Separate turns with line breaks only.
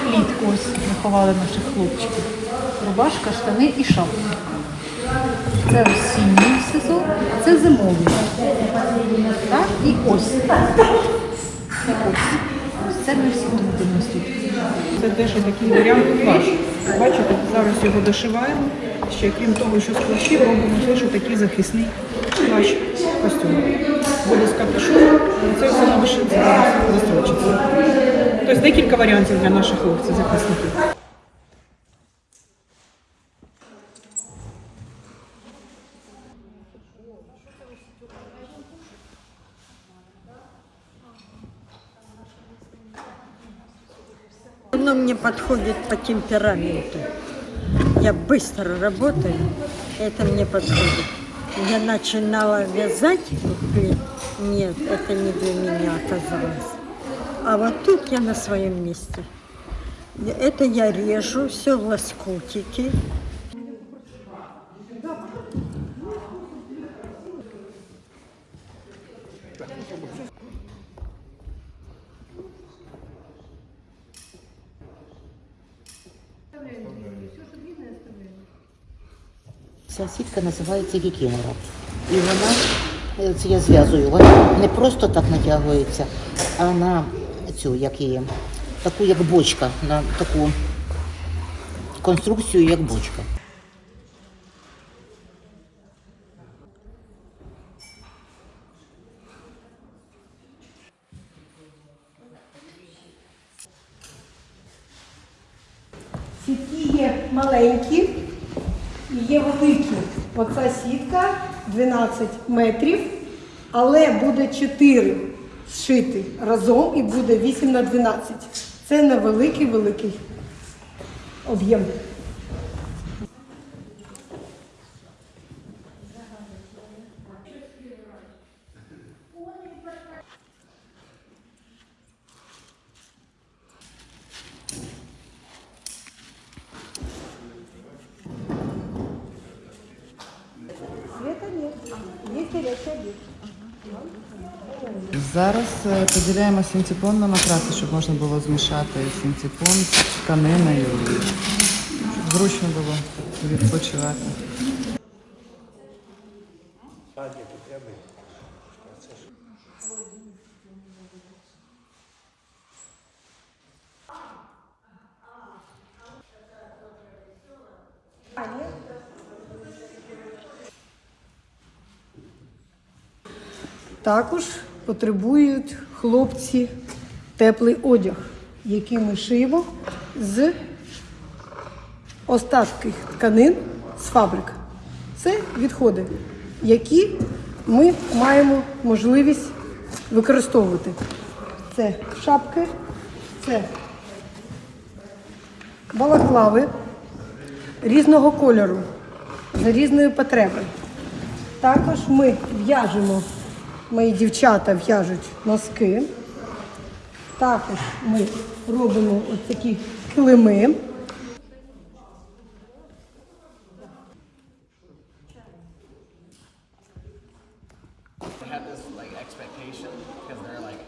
влітку ось заховали наших хлопчиків. Рубашка, штани і шапка. Це осінній сезон, це зимовий. Так, і ось. Це ось. Це ми всі тут тут.
Це теж такий варіант плащ. Бачите, зараз його дошиваємо. Ще крім того, що з плащів робимо теж такий захисний плащ костюм. Буде з капюшоном, це все на вишивці застрочиться. Тобто декілька варіантів для наших хлопців захисників.
Оно мне подходит по темпераменту. Я быстро работаю, это мне подходит. Я начинала вязать. Нет, это не для меня оказалось. А вот тут я на своем месте. Это я режу, все в лоскутики.
Ця сітка називається кікінора. І вона, е, це я зв'язую, вона не просто так натягується, а на цю, як її, таку як бочка, на таку конструкцію, як бочка.
Сітки є маленькі і є великі. Оця сітка 12 метрів, але буде 4 зшити разом і буде 8 на 12. Це на великий великий об'єм.
Зараз е, поділяємо синтепон на матраси, щоб можна було змішати синтепон з тканиною, щоб зручно було відпочивати.
Також потребують хлопці теплий одяг, який ми шиємо з остатків тканин з фабрик. Це відходи, які ми маємо можливість використовувати. Це шапки, це балаклави різного кольору, за різної потреби. Також ми в'яжемо, мої дівчата в'яжуть носки. Також ми робимо ось такі килими.
because they're like